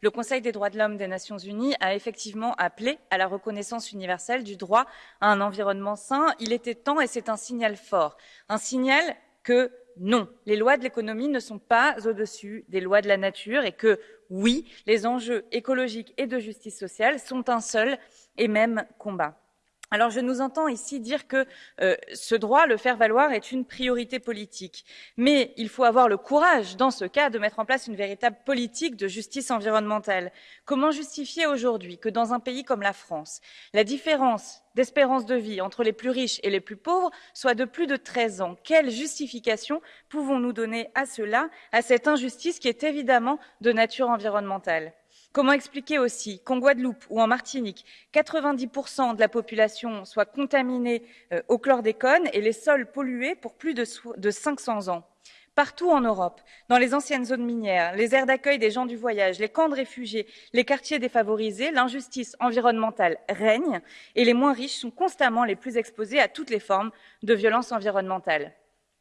le Conseil des droits de l'homme des Nations Unies a effectivement appelé à la reconnaissance universelle du droit à un environnement sain. Il était temps et c'est un signal fort. Un signal que non, les lois de l'économie ne sont pas au-dessus des lois de la nature et que oui, les enjeux écologiques et de justice sociale sont un seul et même combat. Alors je nous entends ici dire que euh, ce droit, le faire valoir, est une priorité politique. Mais il faut avoir le courage, dans ce cas, de mettre en place une véritable politique de justice environnementale. Comment justifier aujourd'hui que dans un pays comme la France, la différence d'espérance de vie entre les plus riches et les plus pauvres soit de plus de 13 ans? Quelle justification pouvons-nous donner à cela, à cette injustice qui est évidemment de nature environnementale? Comment expliquer aussi qu'en Guadeloupe ou en Martinique, 90% de la population soit contaminée euh, au chlordécone et les sols pollués pour plus de, de 500 ans? Partout en Europe, dans les anciennes zones minières, les aires d'accueil des gens du voyage, les camps de réfugiés, les quartiers défavorisés, l'injustice environnementale règne et les moins riches sont constamment les plus exposés à toutes les formes de violence environnementale.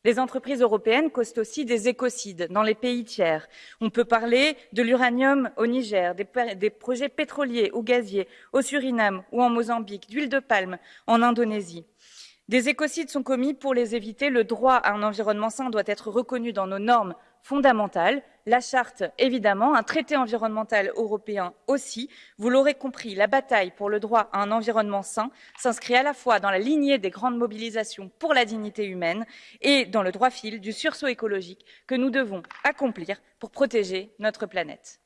Les entreprises européennes causent aussi des écocides dans les pays tiers. On peut parler de l'uranium au Niger, des, projets pétroliers ou gaziers au Suriname ou en Mozambique, d'huile de palme en Indonésie. Des écocides sont commis pour les éviter. Le droit à un environnement sain doit être reconnu dans nos normes fondamentale, la charte évidemment, un traité environnemental européen aussi. Vous l'aurez compris, la bataille pour le droit à un environnement sain s'inscrit à la fois dans la lignée des grandes mobilisations pour la dignité humaine et dans le droit fil du sursaut écologique que nous devons accomplir pour protéger notre planète.